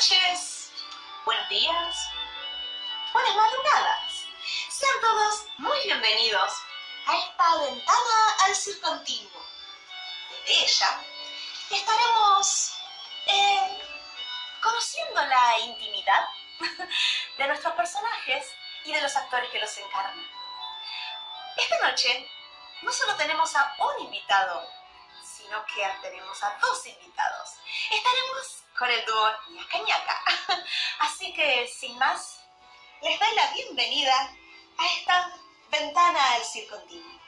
Noches, buenos días, buenas madrugadas. Sean todos muy bienvenidos a esta ventana al circontinuo. Desde ella estaremos eh, conociendo la intimidad de nuestros personajes y de los actores que los encarnan. Esta noche no solo tenemos a un invitado, sino que tenemos a dos invitados. Estaremos con el dúo Ñaca Ñaca. Así que, sin más, les doy la bienvenida a esta ventana al circontinuo.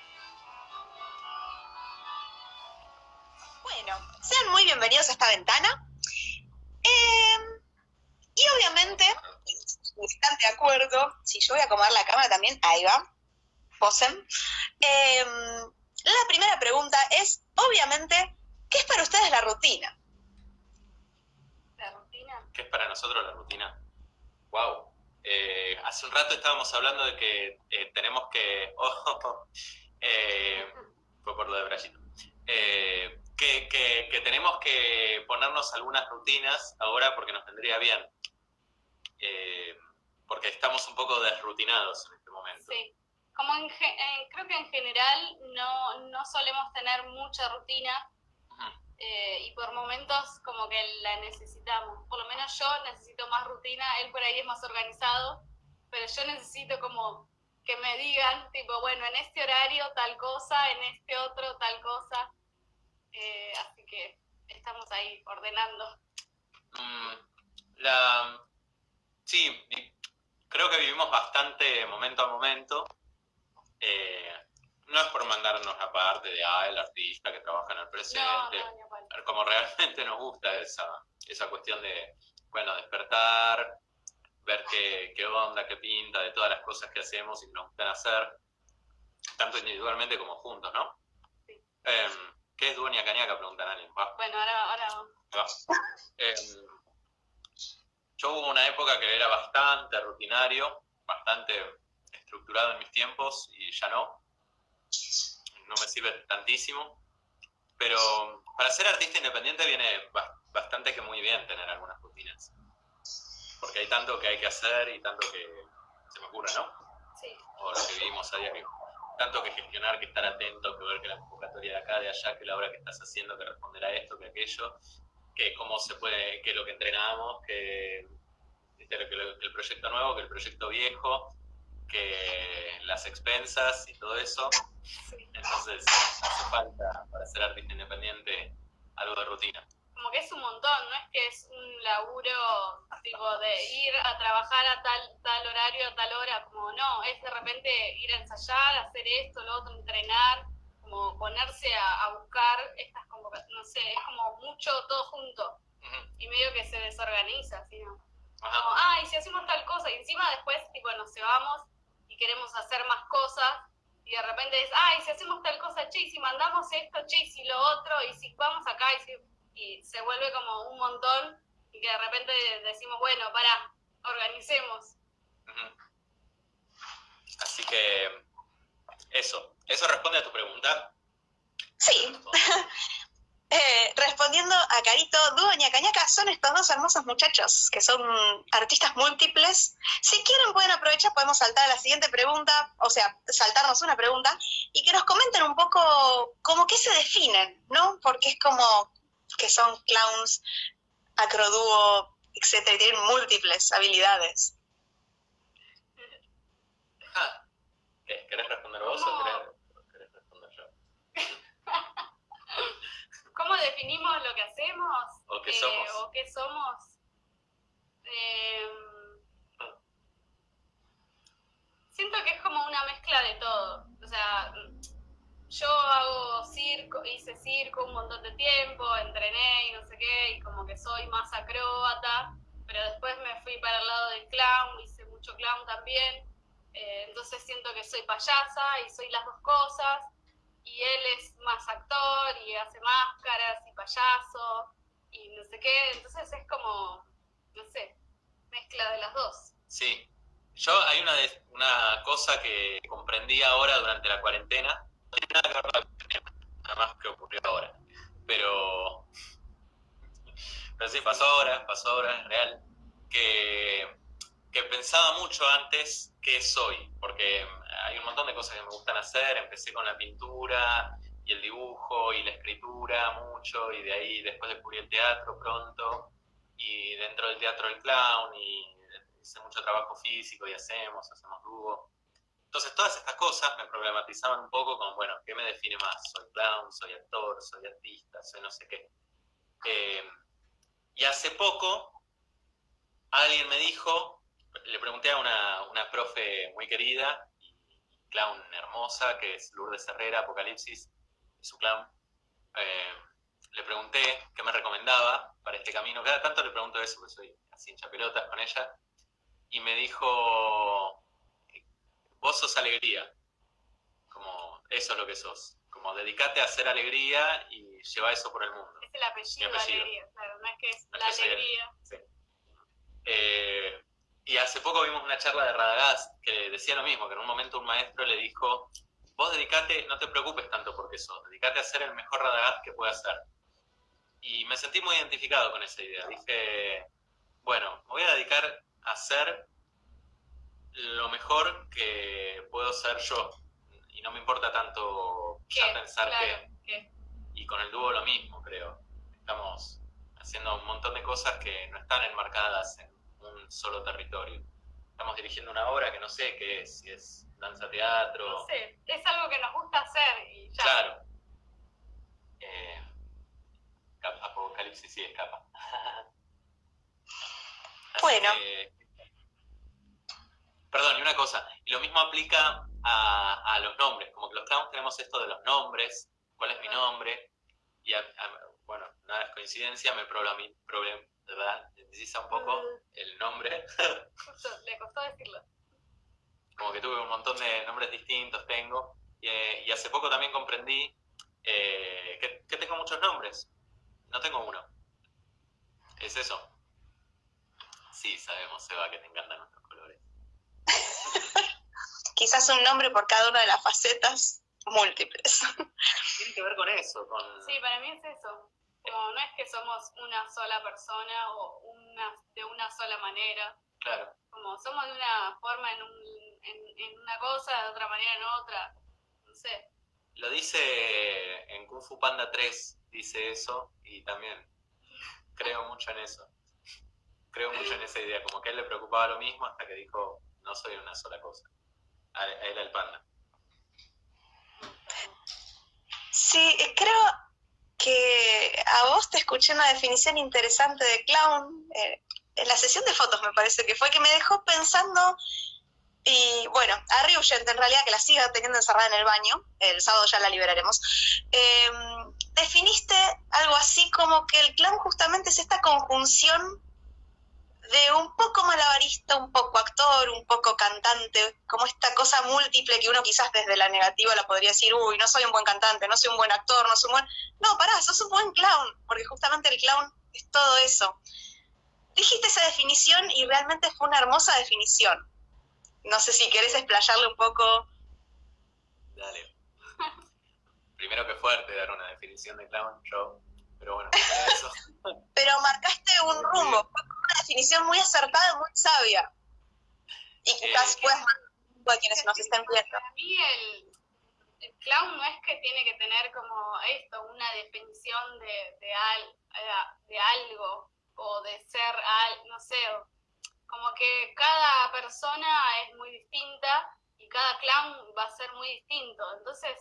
Bueno, sean muy bienvenidos a esta ventana. Eh, y obviamente, están de acuerdo, si yo voy a acomodar la cámara también, ahí va, posen. Eh, la primera pregunta es, obviamente, ¿qué es para ustedes la rutina? ¿La rutina? ¿Qué es para nosotros la rutina? Wow. Eh, hace un rato estábamos hablando de que eh, tenemos que... Oh, eh, fue por lo de Brayito. Que, que, tenemos que ponernos algunas rutinas ahora porque nos vendría bien. porque estamos un poco desrutinados en este momento. Sí como en, creo que en general no, no solemos tener mucha rutina eh, y por momentos como que la necesitamos. Por lo menos yo necesito más rutina, él por ahí es más organizado, pero yo necesito como que me digan, tipo, bueno, en este horario tal cosa, en este otro tal cosa. Eh, así que estamos ahí ordenando. Mm, sí, creo que vivimos bastante momento a momento eh, no es por mandarnos la parte de, ah, el artista que trabaja en el presente, como realmente nos gusta esa, esa cuestión de, bueno, despertar, ver qué, qué, onda, qué pinta de todas las cosas que hacemos y que nos gustan hacer, tanto individualmente como juntos, ¿no? Sí. Em, ¿Qué es Dueña Cañaca? Preguntan a alguien. Bueno, ahora, ahora em, yo hubo una época que era bastante rutinario, bastante estructurado en mis tiempos y ya no. No me sirve tantísimo. Pero para ser artista independiente viene bastante que muy bien tener algunas rutinas. Porque hay tanto que hay que hacer y tanto que se me ocurre, ¿no? Sí. O lo que vivimos a diario. Tanto que gestionar, que estar atento, que ver que la convocatoria de acá, de allá, que la obra que estás haciendo, que responder a esto, que aquello, que cómo se puede, que lo que entrenamos, que, que el proyecto nuevo, que el proyecto viejo, que las expensas y todo eso. Entonces hace falta para ser artista independiente algo de rutina. Como que es un montón, no es que es un laburo tipo de ir a trabajar a tal, tal horario, a tal hora, como no, es de repente ir a ensayar, hacer esto, lo otro, entrenar, como ponerse a, buscar estas convocatorias, no sé, es como mucho todo junto. Y medio que se desorganiza, así, ¿no? Como, ay, si hacemos tal cosa, y encima después, tipo, nos llevamos y queremos hacer más cosas, y de repente es, ay, si hacemos tal cosa, che, y si mandamos esto, che, y si lo otro, y si vamos acá, y, y se vuelve como un montón, y que de repente decimos, bueno, para, organicemos. Así que eso, ¿eso responde a tu pregunta? Sí. Eh, respondiendo a Carito, Dueña Cañaca son estos dos hermosos muchachos que son artistas múltiples. Si quieren pueden aprovechar, podemos saltar a la siguiente pregunta, o sea, saltarnos una pregunta, y que nos comenten un poco cómo que se definen, ¿no? Porque es como que son clowns, acrodúo, etcétera, y tienen múltiples habilidades. Ah, ¿Querés responder vos o querés ¿Cómo definimos lo que hacemos? ¿O qué eh, somos? ¿O qué somos? Em, siento que es como una mezcla de todo. O sea, yo hago circo, hice circo un montón de tiempo, entrené y no sé qué, y como que soy más acróbata, pero después me fui para el lado del clown, hice mucho clown también. Eh, entonces siento que soy payasa y soy las dos cosas y él es más actor y hace máscaras y payaso y no sé qué, entonces es como, no sé, mezcla de las dos. Sí, yo hay una, una cosa que comprendí ahora durante la cuarentena, no tiene nada que ver con la cuarentena, nada más que ocurrió ahora, pero, Pero sí, pasó ahora, pasó ahora, es real, que, que pensaba mucho antes qué soy, porque hay un montón de cosas que me gustan hacer, empecé con la pintura y el dibujo y la escritura mucho, y de ahí después descubrí el teatro pronto, y dentro del teatro el clown, y hice mucho trabajo físico y hacemos, hacemos dúo. Entonces todas estas cosas me problematizaban un poco con, bueno, ¿qué me define más? Soy clown, soy actor, soy artista, soy no sé qué. Eh, y hace poco alguien me dijo, le pregunté a una, una profe muy querida clown hermosa, que es Lourdes Herrera, Apocalipsis, su clown. Eh, le pregunté qué me recomendaba para este camino. Cada tanto le pregunto eso, porque soy así hincha pelotas con ella. Y me dijo, vos sos alegría. Como eso es lo que sos. Como dedicate a hacer alegría y lleva eso por el mundo. Es el apellido, alegría, claro, no es que es la alegría. Sí. Eh, y hace poco vimos una charla de Radagast que decía lo mismo, que en un momento un maestro le dijo, vos dedicate, no te preocupes tanto porque sos, dedicate a ser el mejor Radagast que puedas ser. Y me sentí muy identificado con esa idea. Dije, bueno, me voy a dedicar a ser lo mejor que puedo ser yo. Y no me importa tanto ya pensar que... Y con el dúo lo mismo, creo. Estamos haciendo un montón de cosas que no están enmarcadas en solo territorio. Estamos dirigiendo una obra que no sé qué es, si es danza teatro. No sé, es algo que nos gusta hacer y ya. Claro. Eh, Apocalipsis sí escapa. bueno. perdón, y una cosa, y lo mismo aplica a, los nombres, como que los clowns tenemos esto de los nombres, cuál es mi nombre, y bueno, nada es coincidencia, me problem, problem, Necesita un poco mm. el nombre. le costó decirlo. Como que tuve un montón de nombres distintos, tengo, y, hace poco también comprendí eh, que tengo muchos nombres, no tengo uno. Es eso. Sí, sabemos, Seba, que te encantan nuestros colores. Quizás un nombre por cada una de las facetas múltiples. Tiene que ver con eso, con... Sí, para mí es eso. No es que somos una sola persona o una, de una sola manera. Claro. Como somos de una forma en, un, en una cosa, de otra manera en otra. No sé. Lo dice en Kung Fu Panda 3, dice eso, y también creo mucho en eso. Creo mucho en esa idea, como que a él le preocupaba lo mismo hasta que dijo, no soy una sola cosa. A él el panda. Sí, creo que a vos te escuché una definición interesante de clown eh, en la sesión de fotos, me parece que fue, que me dejó pensando y bueno, a Ryujent en realidad, que la siga teniendo encerrada en el baño, el sábado ya la liberaremos, em, definiste algo así como que el clown justamente es esta conjunción de un poco malabarista, un poco actor, un poco cantante, como esta cosa múltiple que uno quizás desde la negativa la podría decir, uy, no soy un buen cantante, no soy un buen actor, no soy un buen... No, pará, sos un buen clown, porque justamente el clown es todo eso. Dijiste esa definición y realmente fue una hermosa definición no sé si querés explayarle un poco. Dale. Primero que fuerte dar una definición de clown show, pero bueno, eso. pero marcaste un rumbo, definición muy acertada, muy sabia. Y quizás eh, puedas a quienes nos estén viendo. Para mí el, el, clown no es que tiene que tener como esto, una definición de, de, al, de algo o de ser, al, no sé, como que cada persona es muy distinta y cada clown va a ser muy distinto. Entonces,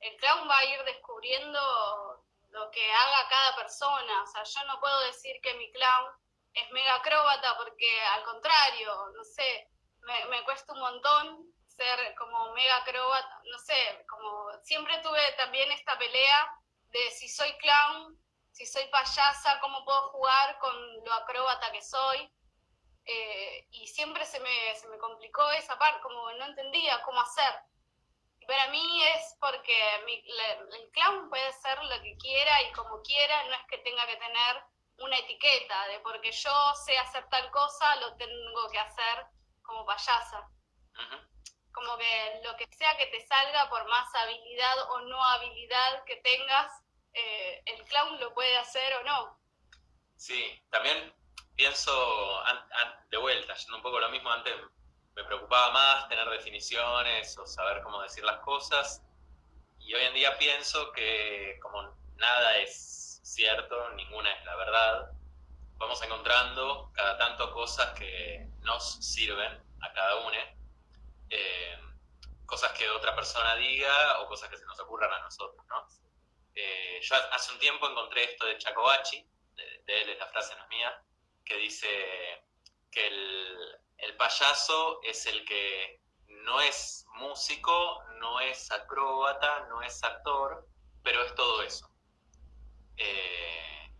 el clown va a ir descubriendo lo que haga cada persona. O sea, yo no puedo decir que mi clown es mega acróbata porque al contrario, no sé, me, me cuesta un montón ser como mega acróbata, no sé, como siempre tuve también esta pelea de si soy clown, si soy payasa, cómo puedo jugar con lo acróbata que soy. Eh, y siempre se me, se me complicó esa parte, como no entendía cómo hacer. Y para mí es porque el clown puede ser lo que quiera y como quiera, no es que tenga que tener una etiqueta de porque yo sé hacer tal cosa, lo tengo que hacer como payasa. Como que lo que sea que te salga, por más habilidad o no habilidad que tengas, eh, el clown lo puede hacer o no. Sí, también pienso, de vuelta, yendo un poco lo mismo, antes me preocupaba más tener definiciones o saber cómo decir las cosas, y hoy en día pienso que como nada es cierto, ninguna es la verdad, vamos encontrando cada tanto cosas que nos sirven a cada uno, eh, cosas que otra persona diga o cosas que se nos ocurran a nosotros, ¿no? Eh, yo hace un tiempo encontré esto de Chacobachi, de, de, él es la frase no es mía, que dice que el, el payaso es el que no es músico, no es acróbata, no es actor, pero es todo eso. Eh,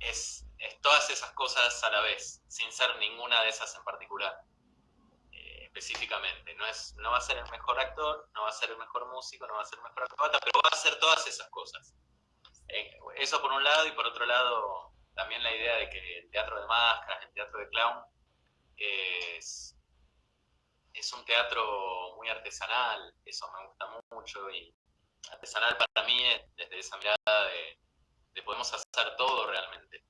es, todas esas cosas a la vez, sin ser ninguna de esas en particular, eh, específicamente. No, es, no va a ser el mejor actor, no va a ser el mejor músico, no va a ser el mejor acróbata, pero va a ser todas esas cosas. Eh, eso por un lado, y por otro lado, también la idea de que el teatro de máscaras, el teatro de clown, es, es un teatro muy artesanal, eso me gusta mucho, y artesanal para mí es desde esa mirada de, podemos hacer todo realmente.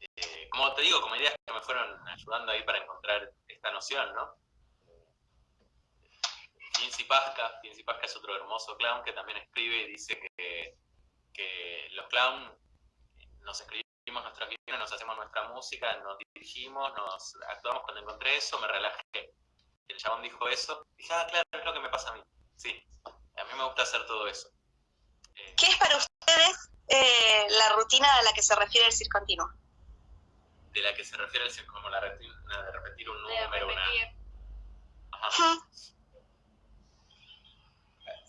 Eh, como te digo, como ideas que me fueron ayudando ahí para encontrar esta noción, ¿no? Finzi Pasca, Finzi Pasca es otro hermoso clown que también escribe y dice que, que los clowns nos escribimos nuestras guiones, nos hacemos nuestra música, nos dirigimos, nos actuamos. Cuando encontré eso, me relajé. El chabón dijo eso. Dije, ah, claro, es lo que me pasa a mí. Sí, mí me gusta hacer todo eso. Eh, ¿Qué es para ustedes eh, la rutina a la que se refiere el circo continuo? De la que se refiere el circo, como la rutina de repetir un número, una... Ajá.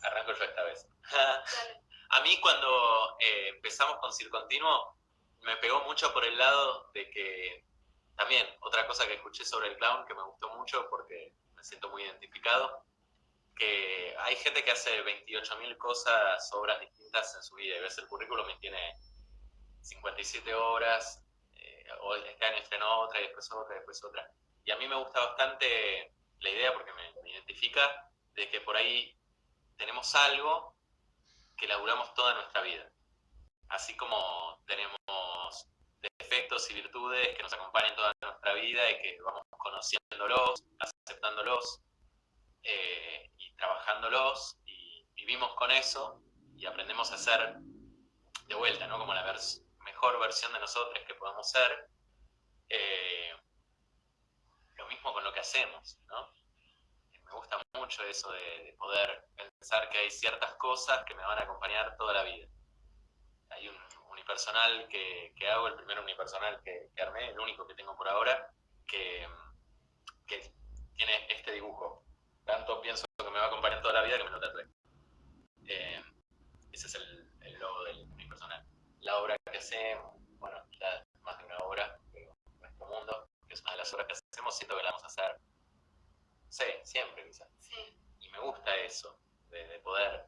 Arranco yo esta vez. a mí cuando eh, empezamos con Circo Continuo, me pegó mucho por el lado de que también otra cosa que escuché sobre el clown que me gustó mucho porque me siento muy identificado, que hay gente que hace 28.000 cosas, obras distintas en su vida y ves el currículum y tiene 57 obras, eh, este año estrenó otra y después otra y después otra. Y a mí me gusta bastante la idea porque me identifica de que por ahí tenemos algo que laburamos toda nuestra vida así como tenemos defectos y virtudes que nos acompañan toda nuestra vida y que vamos conociéndolos, aceptándolos eh, y trabajándolos y vivimos con eso y aprendemos a ser de vuelta, ¿no? Como la mejor versión de nosotros que podamos ser. Eh, lo mismo con lo que hacemos, ¿no? Me gusta mucho eso de poder pensar que hay ciertas cosas que me van a acompañar toda la vida hay un unipersonal que, hago, el primer unipersonal que, armé, el único que tengo por ahora, que, tiene este dibujo. Tanto pienso que me va a acompañar toda la vida que me lo tatué. Eh, ese es el, el, logo del unipersonal. La obra que hacemos, bueno, ya más de una obra, pero nuestro mundo, que es una de las obras que hacemos, siento que la vamos a hacer, sí, siempre quizás. Y me gusta eso, de, poder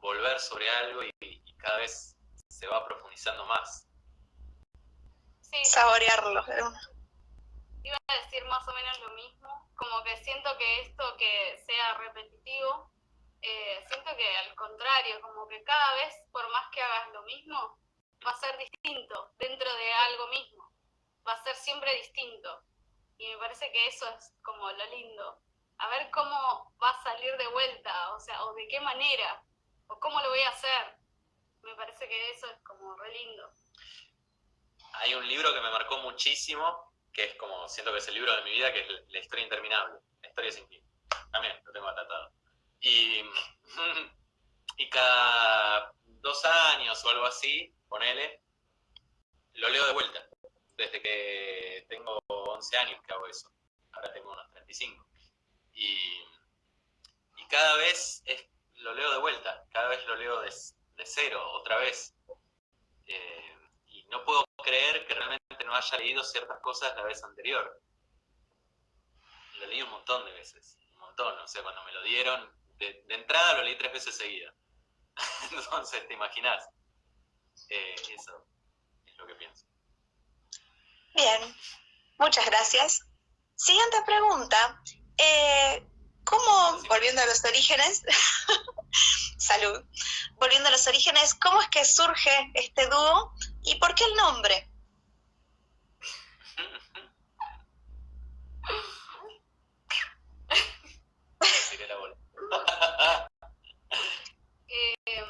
volver sobre algo y cada vez se va profundizando más. Sí. Saborearlo. Iba a decir más o menos lo mismo, como que siento que esto que sea repetitivo, eh, siento que al contrario, como que cada vez, por más que hagas lo mismo, va a ser distinto dentro de algo mismo, va a ser siempre distinto. Y me parece que eso es como lo lindo. A ver cómo va a salir de vuelta, o sea, o de qué manera, o cómo lo voy a hacer me parece que eso es como re lindo. Hay un libro que me marcó muchísimo, que es como, siento que es el libro de mi vida, que es La historia interminable, La historia sin fin. También lo tengo atratado. Y, y cada dos años o algo así, ponele, lo leo de vuelta. Desde que tengo 11 años que hago eso. Ahora tengo unos 35. Y, y cada vez es, lo leo de vuelta, cada vez lo leo de, de cero, otra vez. Eh, no puedo creer que realmente no haya leído ciertas cosas la vez anterior. Lo leí un montón de veces, un montón, o sea, cuando me lo dieron, de, entrada lo leí tres veces seguida. Entonces, te imaginas. Eh, eso es lo que pienso. Bien, muchas gracias. Siguiente pregunta. Eh, ¿Cómo, volviendo a los orígenes, salud, volviendo a los orígenes, cómo es que surge este dúo ¿Y por qué el nombre? la bola. Eh,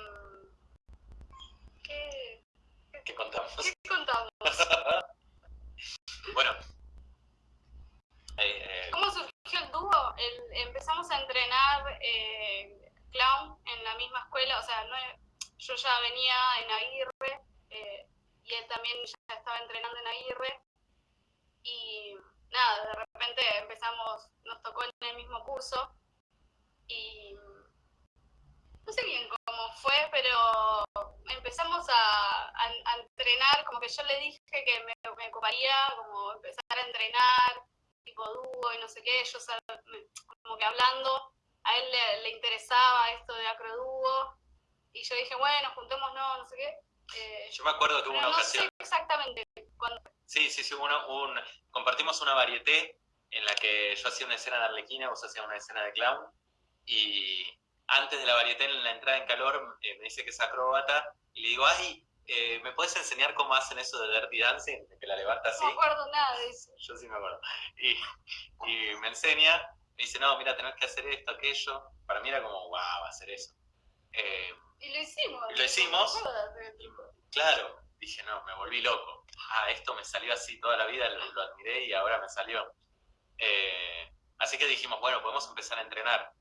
¿qué, contamos? ¿Qué contamos? bueno. Eh, eh, ¿Cómo surgió el dúo? El, empezamos a entrenar eh, clown en la misma escuela, o sea, no, yo ya venía en Aguirre y él también ya estaba entrenando en Aguirre y nada, de repente empezamos, nos tocó en el mismo curso y no sé bien cómo fue, pero empezamos a, entrenar, como que yo le dije que me, me, ocuparía como empezar a entrenar, tipo dúo y no sé qué, yo como que hablando, a él le, interesaba esto de acrodúo, y yo dije, bueno, juntémonos, no sé qué. Eh, yo me acuerdo que hubo una ocasión. exactamente. Sí, sí, sí, un, compartimos una varieté en la que yo hacía una escena de Arlequina, vos hacías una escena de clown, y antes de la varieté, en la entrada en calor, eh, me dice que es acróbata, y le digo, ay, eh, ¿me puedes enseñar cómo hacen eso de Dirty Dancing? Que la levanta así. No me acuerdo nada de eso. Yo sí me acuerdo. Y, y me enseña, me dice, no, mira, tenés que hacer esto, aquello. Para mí era como, wow, hacer eso. Eh, y lo hicimos. Y lo hicimos. Claro, dije, no, me volví loco. Ah, esto me salió así toda la vida, lo, admiré y ahora me salió. así que dijimos, bueno, podemos empezar a entrenar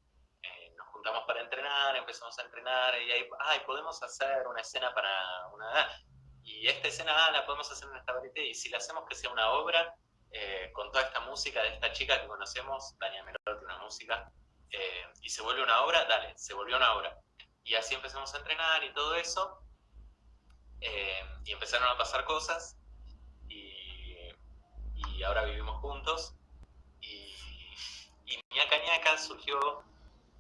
juntamos para entrenar, empezamos a entrenar y ahí, ay, podemos hacer una escena para una... Y esta escena ah, la podemos hacer en esta varieté y si la hacemos que sea una obra eh, con toda esta música de esta chica que conocemos, Tania Merotti, una música, eh, y se vuelve una obra, dale, se volvió una obra. Y así empezamos a entrenar y todo eso, eh, y empezaron a pasar cosas, y, ahora vivimos juntos, y, y Ñaca Ñaca surgió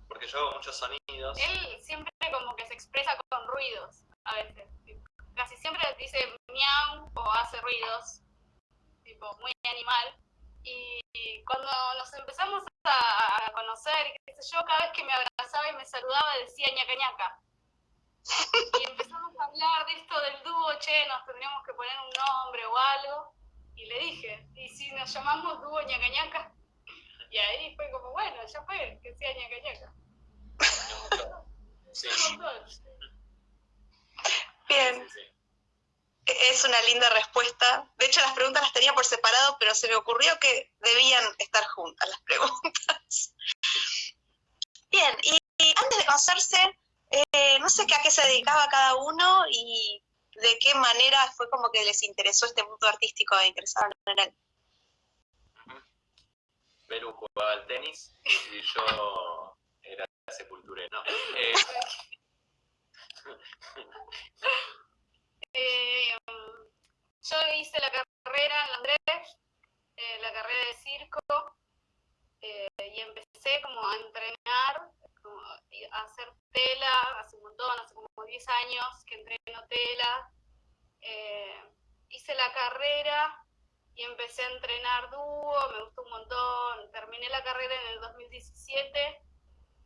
porque yo hago muchos sonidos. Él siempre como que se expresa con ruidos, a veces. Casi siempre dice miau o hace ruidos, tipo muy animal. Y cuando nos empezamos a, conocer, qué sé yo, cada vez que me abrazaba y me saludaba decía ñaca ñaca. Y empezamos a hablar de esto del dúo, che, nos tendríamos que poner un nombre o algo. Y le dije, ¿y si nos llamamos dúo ñaca ñaca? Y ahí fue como, bueno, ya fue, que sea ñaca ñaca. Bien. Es una linda respuesta. De hecho, las preguntas las tenía por separado, pero se me ocurrió que debían estar juntas las preguntas. Bien, y, antes de conocerse, eh, no sé a qué se dedicaba cada uno y de qué manera fue como que les interesó este mundo artístico e interesaron en él. Perú jugaba al tenis y yo era sepulturero. No, eh. eh, yo hice la carrera en Andrés, eh, la carrera de circo, y empecé como a entrenar, a hacer tela, hace un montón, hace como 10 años que entreno tela. hice la carrera y empecé a entrenar dúo, me gustó un montón. Terminé la carrera en el 2017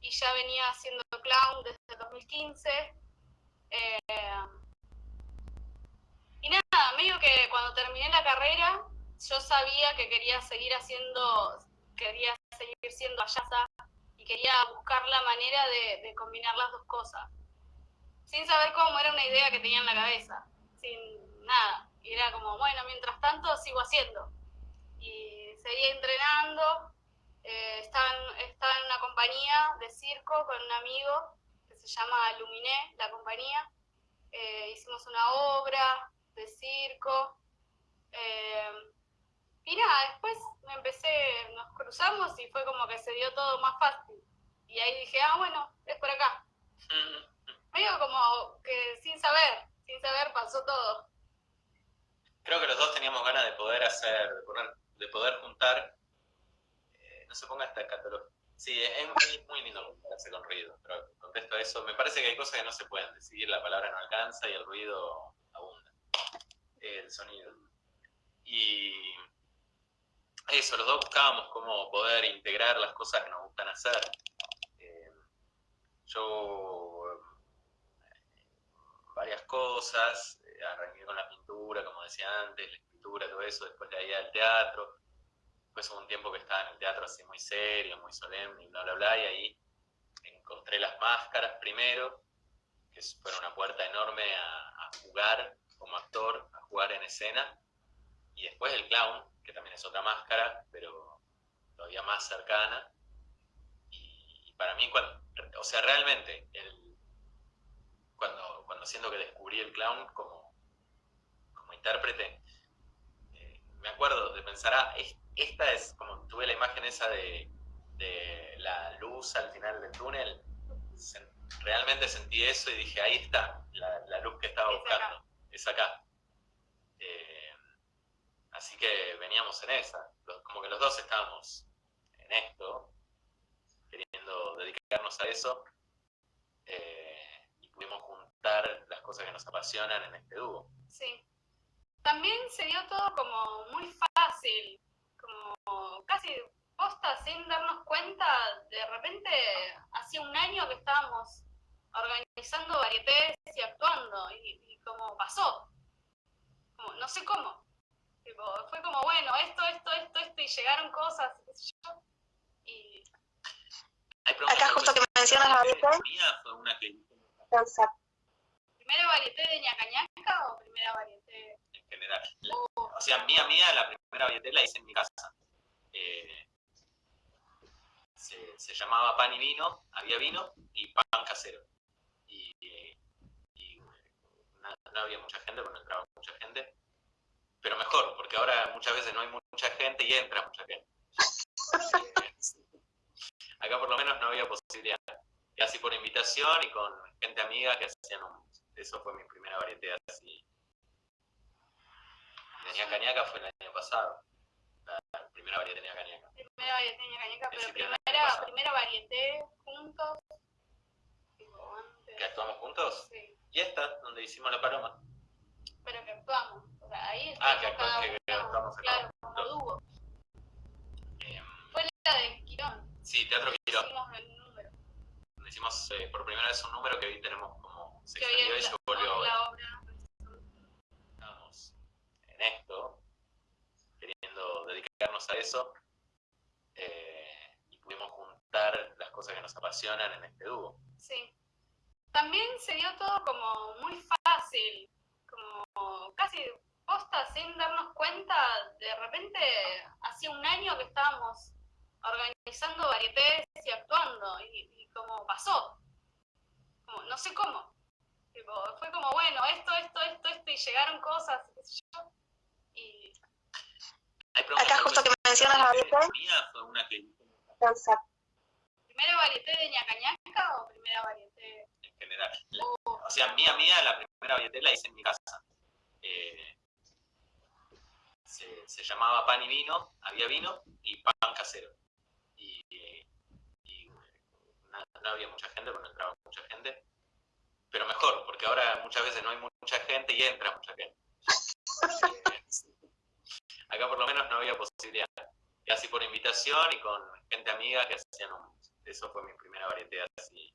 y ya venía haciendo clown desde el 2015. Eh, medio que cuando terminé la carrera, yo sabía que quería seguir haciendo, quería seguir siendo ayasa y quería buscar la manera de, de combinar las dos cosas. Sin saber cómo era una idea que tenía en la cabeza, sin nada. Y era como, bueno, mientras tanto sigo haciendo. Y seguía entrenando. Eh, estaba, en, una compañía de circo con un amigo que se llama Luminé, la compañía. Eh, hicimos una obra de circo. Eh, y nada, después me empecé, nos cruzamos y fue como que se dio todo más fácil. Y ahí dije, ah, bueno, es por acá. Medio como que sin saber, sin saber pasó todo creo que los dos teníamos ganas de poder hacer, de poder, juntar, eh, no se ponga esta catología. Sí, es muy, lindo compararse con ruido, pero contesto a eso. Me parece que hay cosas que no se pueden decidir, la palabra no alcanza y el ruido el sonido. Y eso, los dos buscábamos cómo poder integrar las cosas que nos gustan hacer. Eh, yo, varias cosas, arranqué con la pintura, como decía antes, la escritura, todo eso, después de ahí al teatro. Después hubo un tiempo que estaba en el teatro así muy serio, muy solemne y bla, bla, bla, y ahí encontré las máscaras primero, que fueron una puerta enorme a, jugar como actor, a jugar en escena, y después el clown, que también es otra máscara, pero todavía más cercana. Y, para mí, cuando, o sea, realmente, el, cuando, cuando siento que descubrí el clown como, como intérprete, eh, me acuerdo de pensar, ah, esta es como tuve la imagen esa de, de la luz al final del túnel, realmente sentí eso y dije, ahí está la, la luz que estaba buscando, es acá. Eh, así que veníamos en esa, como que los dos estábamos en esto, queriendo dedicarnos a eso, eh, y pudimos juntar las cosas que nos apasionan en este dúo. Sí. También se dio todo como muy fácil, como casi posta sin darnos cuenta, de repente hacía un año que estábamos organizando varietés y y, como pasó, no sé cómo, fue como, bueno, esto, esto, esto, esto, y llegaron cosas, y... Acá justo que mencionas la varieté. ¿Primera varieté de ñaca o primera varieté? En general. O sea, mía, mía, la primera varieté la hice en mi casa. Eh, se, llamaba pan y vino, había vino y pan casero. Y, no, había mucha gente, pero no entraba mucha gente. Pero mejor, porque ahora muchas veces no hay mucha gente y entra mucha gente. Acá por lo menos no había posibilidad. Y así por invitación y con gente amiga que hacían un... Eso fue mi primera variedad así. Tenía cañaca fue el año pasado. La primera variedad tenía cañaca. Primera variedad tenía cañaca, pero primera, primera varieté juntos. ¿Que actuamos juntos? Sí. ¿Y esta, donde hicimos la paloma? Pero que actuamos. O sea, ahí ah, que, actuamos, que, actuamos Claro, como dúo. Eh, Fue la de Quirón. Sí, Teatro Quirón. Hicimos el número. Hicimos eh, por primera vez un número que hoy tenemos como se extendió y se volvió la obra. Estamos en esto, queriendo dedicarnos a eso. Eh, y pudimos juntar las cosas que nos apasionan en este dúo. Sí. También se dio todo como muy fácil, como casi posta sin darnos cuenta, de repente hacía un año que estábamos organizando varietés y actuando, y, como pasó, como, no sé cómo, fue como, bueno, esto, esto, esto, esto, y llegaron cosas, y... Acá justo que mencionas la varieté. ¿Primera varieté de ñaca ñaca o primera varieté? O sea, mía, mía, la primera varieté la hice en mi casa. Eh, se, llamaba pan y vino, había vino y pan casero. Y, no, había mucha gente, pero no entraba mucha gente. Pero mejor, porque ahora muchas veces no hay mucha gente y entra mucha gente. Acá por lo menos no había posibilidad. Y así por invitación y con gente amiga que hacían un... Eso fue mi primera variedad así.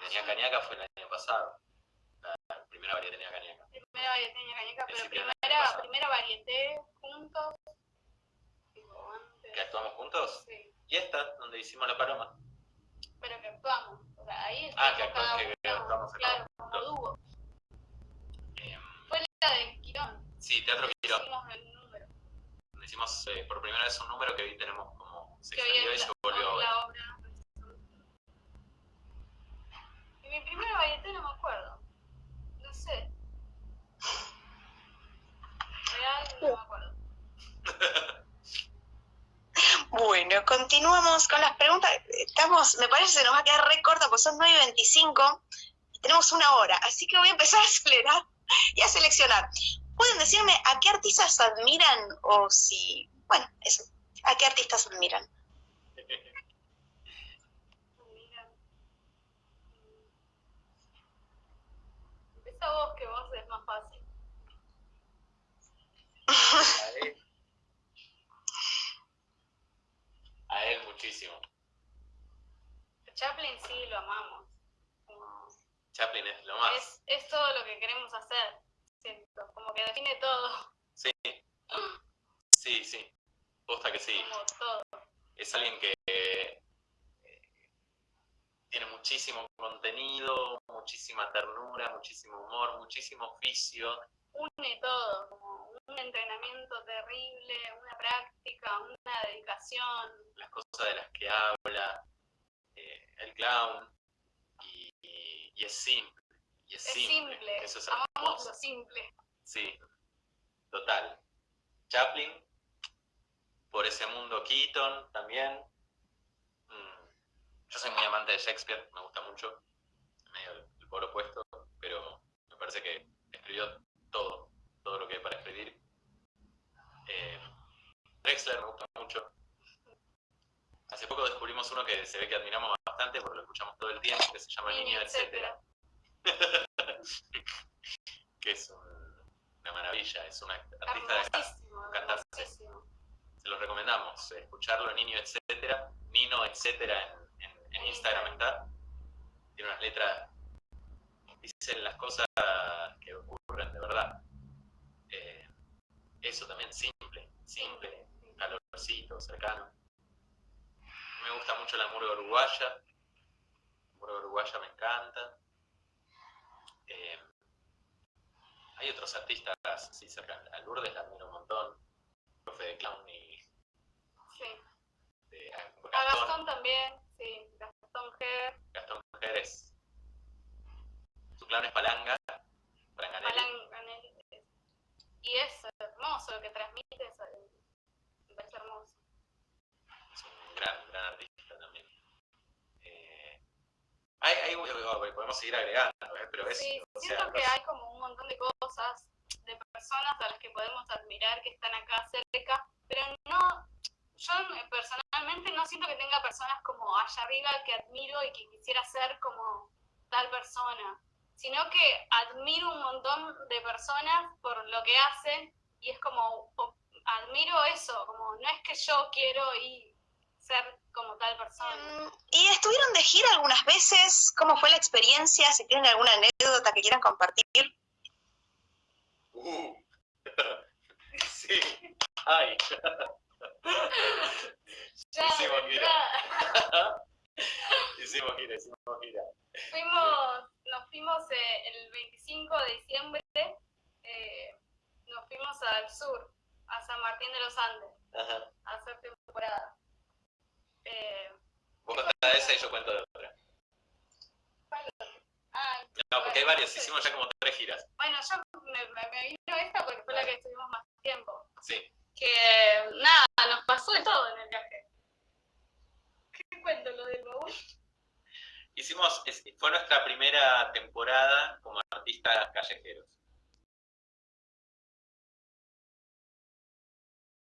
Tenía cañaca fue el año pasado. La primera variedad tenía cañaca. Primera variedad tenía cañaca, pero primera, primera varieté juntos. ¿Que actuamos juntos? Sí. ¿Y esta, donde hicimos la paloma? Pero que actuamos. O sea, ahí ah, que, actuamos, que, que actuamos Claro, como dúo. Eh, fue la de Quirón. Sí, Teatro Quirón. Hicimos el número. Hicimos eh, por primera vez un número que hoy tenemos como se extendió y se volvió la obra. Y mi primera varieté no me acuerdo. No sé. Real no me acuerdo. Bueno, continuamos con las preguntas. Estamos, me parece que se nos va a quedar re corto porque son 9 y 25 y tenemos una hora, así que voy a empezar a acelerar y a seleccionar. ¿Pueden decirme a qué artistas admiran o si, bueno, eso, a qué artistas admiran? Empieza vos, que vos es más fácil. A él. A él muchísimo. Chaplin sí, lo amamos. Chaplin es lo más. Es, es todo lo que queremos hacer como que define todo. Sí, sí, sí, posta que sí. Como todo. Es alguien que tiene muchísimo contenido, muchísima ternura, muchísimo humor, muchísimo oficio. Une todo, como un entrenamiento terrible, una práctica, una dedicación. Las cosas de las que habla, eh, el clown y y es simple. Y es, Es simple. simple. Eso es Amamos lo simple. Sí, total. Chaplin, por ese mundo Keaton también. Mm, Yo soy muy amante de Shakespeare, me gusta mucho, medio el, polo opuesto, pero me parece que escribió todo, todo lo que hay para escribir. Eh, Drexler me gusta mucho. Hace poco descubrimos uno que se ve que admiramos bastante porque lo escuchamos todo el tiempo, que se llama Niño, etcétera que es un- una maravilla, es una artista de hermosísimo. se los recomendamos, eh, escucharlo, niño, etcétera, Nino, etcétera, en, en- Instagram está. Tiene unas letras, dicen las cosas que ocurren de verdad. Eh, eso también simple, simple, calorcito, cercano. Me gusta mucho la murga uruguaya, la murga uruguaya me encanta. Eh, hay otros artistas así cercanos, a Lourdes la un montón, profe de clown y Sí. de a A Gastón, Gastón también, sí. Gastón Ger, Gastón Jerez. Su clown es Palanga, Palanganelli. Alan Ganelli. Y es hermoso lo que transmite, es, eh, me parece hermoso. es un gran, gran artista también. Eh, hay, hay- bueno, podemos seguir agregando, ¿eh? pero es, Sí, o siento sea, que los- hay como un montón de cosas, de personas a las que podemos admirar que están acá cerca, pero no, yo personalmente no siento que tenga personas como allá arriba que admiro y que quisiera ser como tal persona, sino que admiro un montón de personas por lo que hacen y es como, admiro eso, como no es que yo quiero y ser tal persona. Mm, ¿Y estuvieron de gira algunas veces? ¿Cómo fue la experiencia? Si tienen alguna anécdota que quieran compartir. Uh. sí, ay. Ya, Hicimos gira. hicimos gira, hicimos gira. Fuimos, nos fuimos eh, el 25 de diciembre, eh, nos fuimos al sur, a San Martín de los Andes, Ajá. a hacer temporada. Eh, Vos contás de esa y yo cuento de otra. ay, No, porque hay varias, hicimos ya como tres giras. bueno, yo me, me- vino esta porque fue la que estuvimos más tiempo. Sí. Que nada, nos pasó de todo en el viaje. ¿Qué cuento lo del baúl? Hicimos, fue nuestra primera temporada como artistas callejeros.